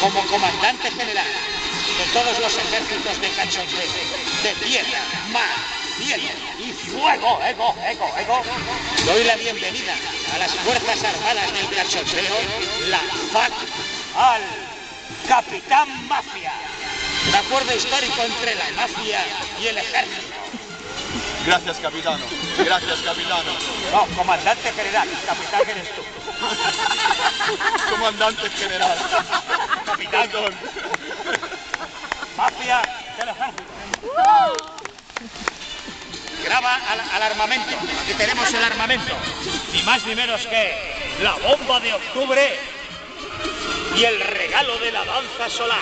como comandante general de todos los ejércitos de cachondeo, de tierra, mar, cielo y fuego, ego, ego, ego, doy la bienvenida a las Fuerzas Armadas del Cachondeo, la FAC, al Capitán Mafia. Un acuerdo histórico entre la mafia y el ejército. Gracias, capitano. Gracias, capitano. No, comandante general, capitán eres tú. Comandante general. Capitán. Mafia del ejército. Graba al, al armamento. Aquí tenemos el armamento. Ni más ni menos que la bomba de octubre y el regalo de la danza solar.